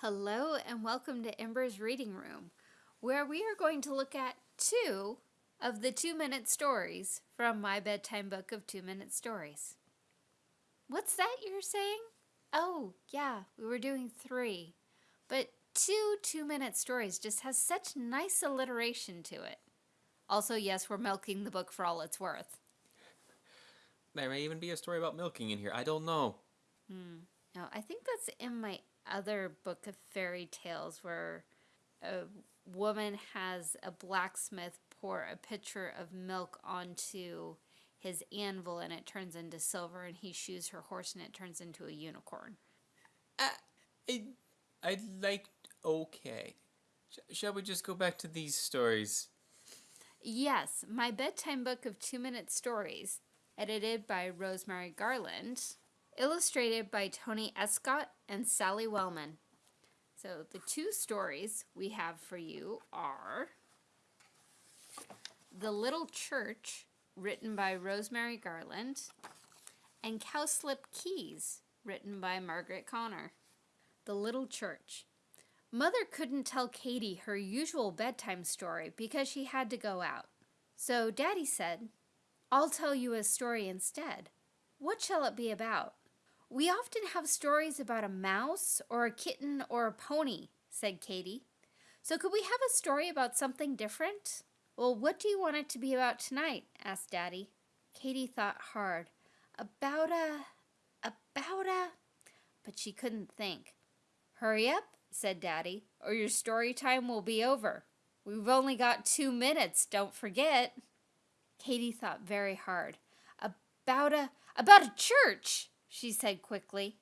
Hello and welcome to Ember's Reading Room, where we are going to look at two of the two minute stories from my bedtime book of two minute stories. What's that you're saying? Oh, yeah, we were doing three. But two two minute stories just has such nice alliteration to it. Also, yes, we're milking the book for all it's worth. There may even be a story about milking in here. I don't know. Hmm. No, I think that's in my other book of fairy tales where a woman has a blacksmith pour a pitcher of milk onto his anvil and it turns into silver and he shoes her horse and it turns into a unicorn. Uh, I, I liked okay. Sh- shall we just go back to these stories? Yes, my bedtime book of two minute stories, edited by Rosemary Garland, illustrated by Tony Escott and Sally Wellman. So the two stories we have for you are The Little Church, written by Rosemary Garland, and Cowslip Keys, written by Margaret Connor. The Little Church. Mother couldn't tell Katie her usual bedtime story because she had to go out. So Daddy said, I'll tell you a story instead. What shall it be about? We often have stories about a mouse or a kitten or a pony, said Katie. So could we have a story about something different? Well, what do you want it to be about tonight? asked Daddy. Katie thought hard. About a... about a... But she couldn't think. Hurry up, said Daddy, or your story time will be over. We've only got two minutes, don't forget. Katie thought very hard. About a... about a church! She said quickly.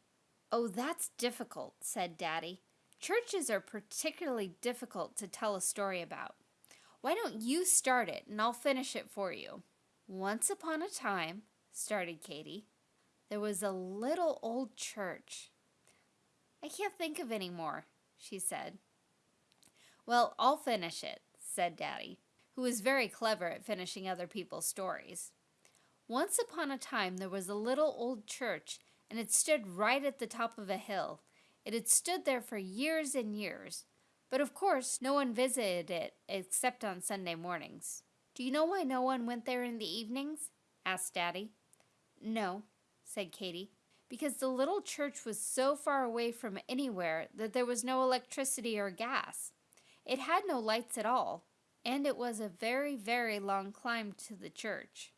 Oh, that's difficult, said Daddy. Churches are particularly difficult to tell a story about. Why don't you start it and I'll finish it for you? Once upon a time, started Katie, there was a little old church. I can't think of any more, she said. Well, I'll finish it, said Daddy, who was very clever at finishing other people's stories. Once upon a time there was a little old church, and it stood right at the top of a hill. It had stood there for years and years, but of course no one visited it except on Sunday mornings. Do you know why no one went there in the evenings? asked Daddy. No, said Katie, because the little church was so far away from anywhere that there was no electricity or gas. It had no lights at all, and it was a very, very long climb to the church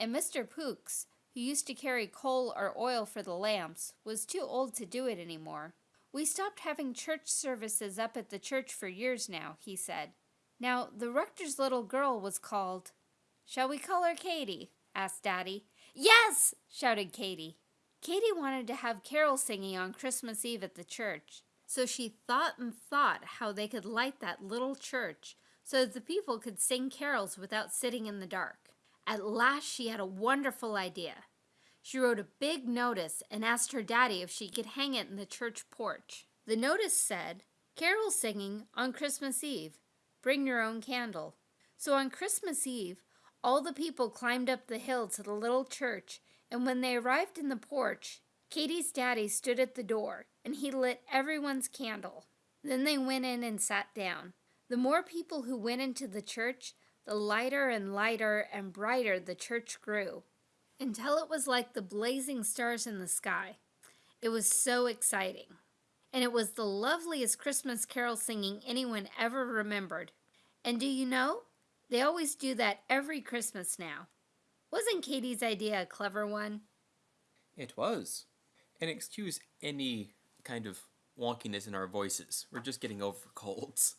and Mr. Pooks, who used to carry coal or oil for the lamps, was too old to do it anymore. We stopped having church services up at the church for years now, he said. Now, the rector's little girl was called... Shall we call her Katie? asked Daddy. Yes! shouted Katie. Katie wanted to have carol singing on Christmas Eve at the church, so she thought and thought how they could light that little church so that the people could sing carols without sitting in the dark. At last she had a wonderful idea. She wrote a big notice and asked her daddy if she could hang it in the church porch. The notice said, Carol singing on Christmas Eve. Bring your own candle. So on Christmas Eve, all the people climbed up the hill to the little church, and when they arrived in the porch, Katie's daddy stood at the door, and he lit everyone's candle. Then they went in and sat down. The more people who went into the church, the lighter and lighter and brighter the church grew, until it was like the blazing stars in the sky. It was so exciting. And it was the loveliest Christmas carol singing anyone ever remembered. And do you know? They always do that every Christmas now. Wasn't Katie's idea a clever one? It was. And excuse any kind of wonkiness in our voices. We're just getting over colds.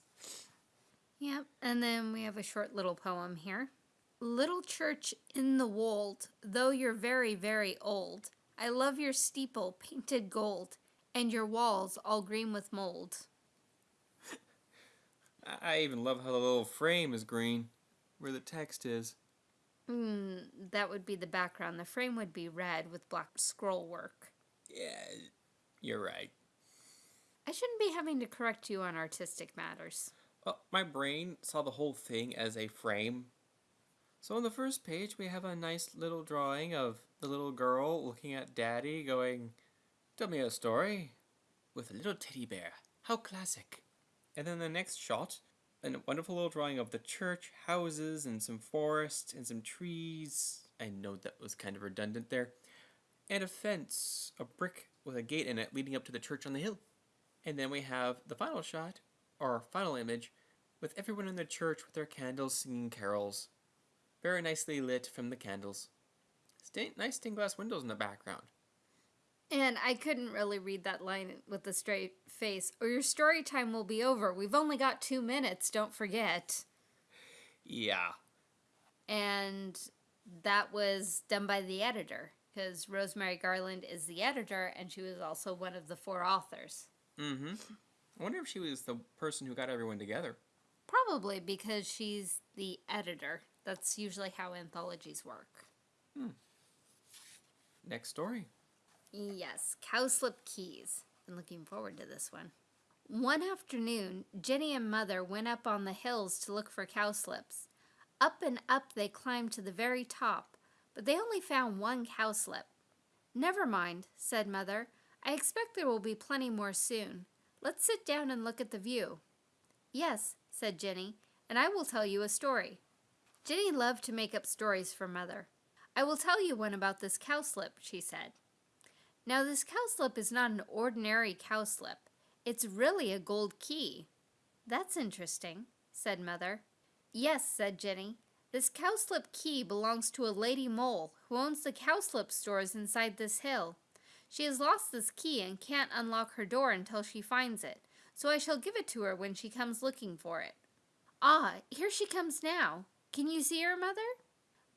Yep, and then we have a short little poem here. Little church in the wold, though you're very, very old, I love your steeple painted gold, and your walls all green with mold. I even love how the little frame is green, where the text is. Hmm, that would be the background. The frame would be red with black scroll work. Yeah, you're right. I shouldn't be having to correct you on artistic matters. Well, my brain saw the whole thing as a frame. So on the first page, we have a nice little drawing of the little girl looking at Daddy going, Tell me a story, with a little teddy bear How classic. And then the next shot, a wonderful little drawing of the church, houses, and some forest, and some trees. I know that was kind of redundant there. And a fence, a brick with a gate in it leading up to the church on the hill. And then we have the final shot, or final image, with everyone in the church with their candles singing carols. Very nicely lit from the candles. Nice stained glass windows in the background. And I couldn't really read that line with a straight face, or your story time will be over. We've only got two minutes, don't forget. Yeah. And that was done by the editor, because Rosemary Garland is the editor, and she was also one of the four authors. Mm-hmm. I wonder if she was the person who got everyone together. Probably because she's the editor. That's usually how anthologies work. Hmm. Next story. Yes, Cowslip Keys. Been looking forward to this one. One afternoon, Jenny and Mother went up on the hills to look for cowslips. Up and up they climbed to the very top, but they only found one cowslip. Never mind, said Mother. I expect there will be plenty more soon. Let's sit down and look at the view. Yes, said Jenny, and I will tell you a story. Jenny loved to make up stories for Mother. I will tell you one about this cowslip, she said. Now, this cowslip is not an ordinary cowslip. It's really a gold key. That's interesting, said Mother. Yes, said Jenny. This cowslip key belongs to a lady mole who owns the cowslip stores inside this hill. She has lost this key and can't unlock her door until she finds it, so I shall give it to her when she comes looking for it. Ah, here she comes now. Can you see her, Mother?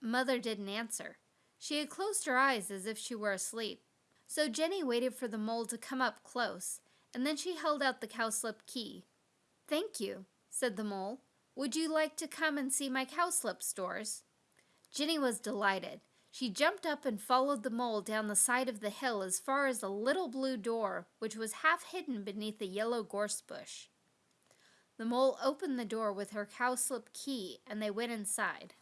Mother didn't answer. She had closed her eyes as if she were asleep. So Jenny waited for the mole to come up close, and then she held out the cowslip key. Thank you, said the mole. Would you like to come and see my cowslip stores? Jenny was delighted. She jumped up and followed the mole down the side of the hill as far as a little blue door, which was half hidden beneath a yellow gorse bush. The mole opened the door with her cowslip key, and they went inside.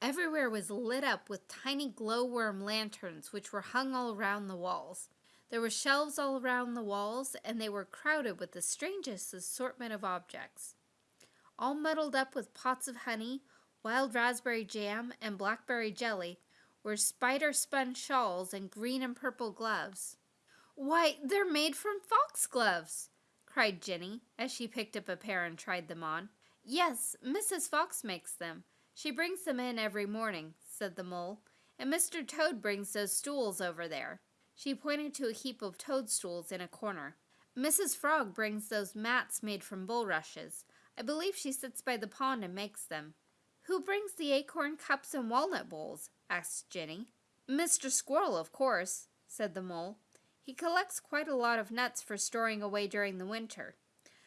Everywhere was lit up with tiny glowworm lanterns which were hung all around the walls. There were shelves all around the walls, and they were crowded with the strangest assortment of objects. All muddled up with pots of honey, wild raspberry jam, and blackberry jelly were spider spun shawls and green and purple gloves. Why, they're made from foxgloves! cried Jenny as she picked up a pair and tried them on. Yes, Mrs. Fox makes them. She brings them in every morning, said the mole, and Mr. Toad brings those stools over there. She pointed to a heap of toadstools in a corner. Mrs. Frog brings those mats made from bulrushes. I believe she sits by the pond and makes them. Who brings the acorn cups and walnut bowls? asked Jenny. Mr. Squirrel, of course, said the mole. He collects quite a lot of nuts for storing away during the winter.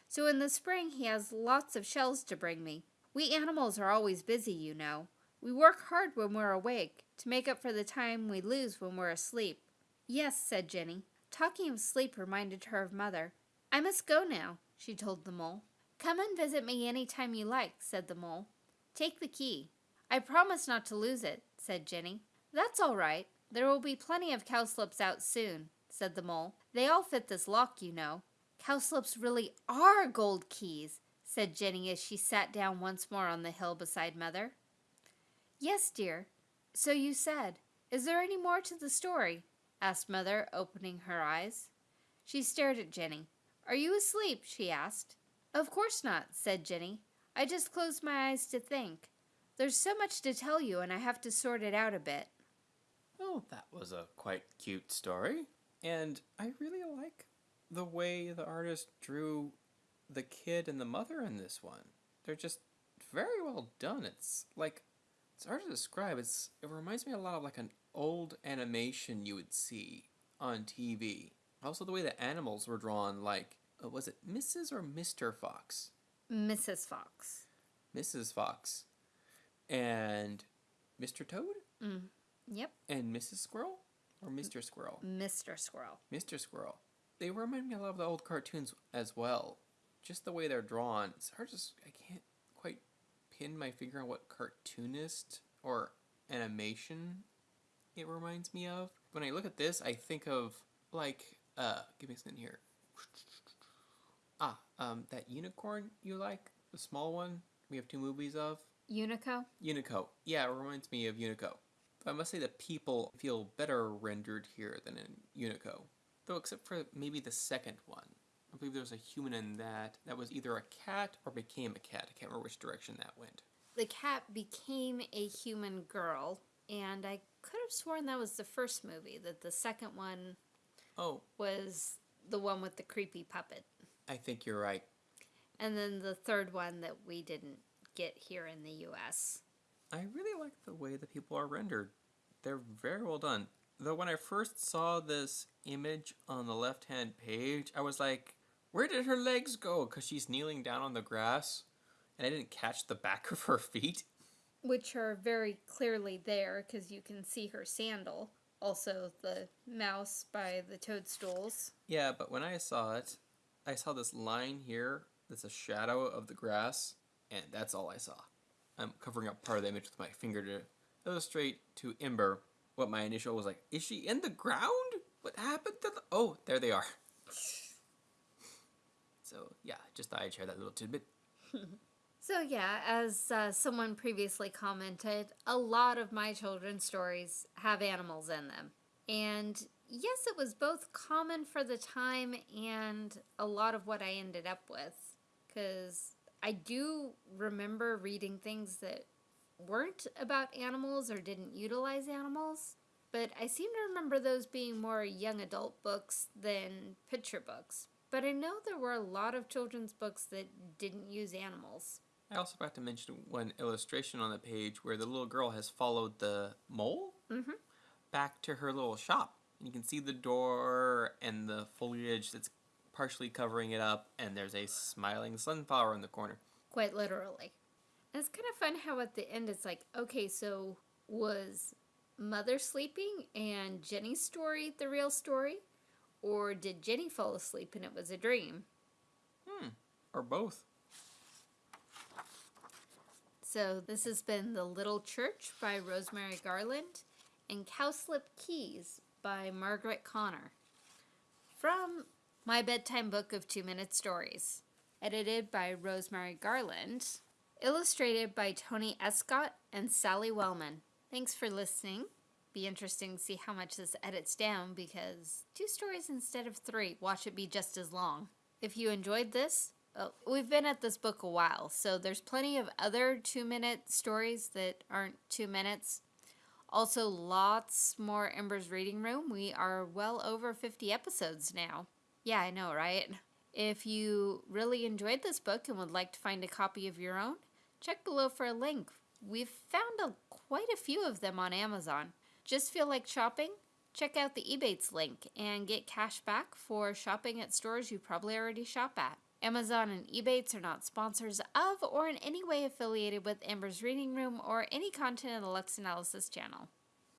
So in the spring he has lots of shells to bring me. We animals are always busy, you know. We work hard when we're awake, to make up for the time we lose when we're asleep. Yes, said Jenny. Talking of sleep reminded her of Mother. I must go now, she told the mole. Come and visit me any time you like, said the mole. Take the key. I promise not to lose it, said Jenny. That's all right. There will be plenty of cowslips out soon, said the mole. They all fit this lock, you know. Cowslips really are gold keys, said Jenny as she sat down once more on the hill beside Mother. Yes, dear. So you said. Is there any more to the story? asked Mother, opening her eyes. She stared at Jenny. Are you asleep? she asked. Of course not, said Jenny. I just closed my eyes to think. There's so much to tell you, and I have to sort it out a bit. Oh, that was a quite cute story. And I really like the way the artist drew the kid and the mother in this one. They're just very well done. It's like it's hard to describe. It's it reminds me a lot of like an old animation you would see on TV. Also the way the animals were drawn like uh, was it Mrs. or Mr. Fox? Mrs. Fox. Mrs. Fox. And Mr. Toad? Mm. Yep. And Mrs. Squirrel? Or Mr. Squirrel? Mr. Squirrel. Mr. Squirrel. They remind me a lot of the old cartoons as well. Just the way they're drawn. It's hard to. I can't quite pin my finger on what cartoonist or animation it reminds me of. When I look at this, I think of like uh give me a second here. Um, that unicorn you like, the small one we have two movies of? Unico? Unico. Yeah, it reminds me of Unico. I must say the people feel better rendered here than in Unico. Though, except for maybe the second one. I believe there was a human in that that was either a cat or became a cat. I can't remember which direction that went. The cat became a human girl, and I could have sworn that was the first movie, that the second one Oh, was the one with the creepy puppet. I think you're right. And then the third one that we didn't get here in the US. I really like the way the people are rendered. They're very well done. Though when I first saw this image on the left hand page, I was like, where did her legs go? Because she's kneeling down on the grass, and I didn't catch the back of her feet. Which are very clearly there because you can see her sandal. Also, the mouse by the toadstools. Yeah, but when I saw it, I saw this line here that's a shadow of the grass, and that's all I saw. I'm covering up part of the image with my finger to illustrate to Ember what my initial was like. Is she in the ground? What happened to the. Oh, there they are. So, yeah, just thought I'd share that little tidbit. So, yeah, as uh, someone previously commented, a lot of my children's stories have animals in them. And yes, it was both common for the time and a lot of what I ended up with. Because I do remember reading things that weren't about animals or didn't utilize animals. But I seem to remember those being more young adult books than picture books. But I know there were a lot of children's books that didn't use animals. I also forgot to mention one illustration on the page where the little girl has followed the mole Mhm. back to her little shop. And you can see the door and the foliage that's partially covering it up, and there's a smiling sunflower in the corner. Quite literally. And it's kind of fun how at the end it's like, okay, so was Mother sleeping and Jenny's story the real story? Or did Jenny fall asleep and it was a dream? Hmm, or both. So this has been The Little Church by Rosemary Garland and Cowslip Keys by Margaret Connor. From My Bedtime Book of Two Minute Stories. Edited by Rosemary Garland. Illustrated by Tony Escott and Sally Wellman. Thanks for listening. Be interesting to see how much this edits down because two stories instead of three. Watch it be just as long. If you enjoyed this, uh, we've been at this book a while, so there's plenty of other two minute stories that aren't two minutes. Also, lots more Ember's Reading Room. We are well over 50 episodes now. Yeah, I know, right? If you really enjoyed this book and would like to find a copy of your own, check below for a link. We've found a, quite a few of them on Amazon. Just feel like shopping? Check out the Ebates link and get cash back for shopping at stores you probably already shop at. Amazon and Ebates are not sponsors of or in any way affiliated with Ember's Reading Room or any content in the Lux Analysis channel.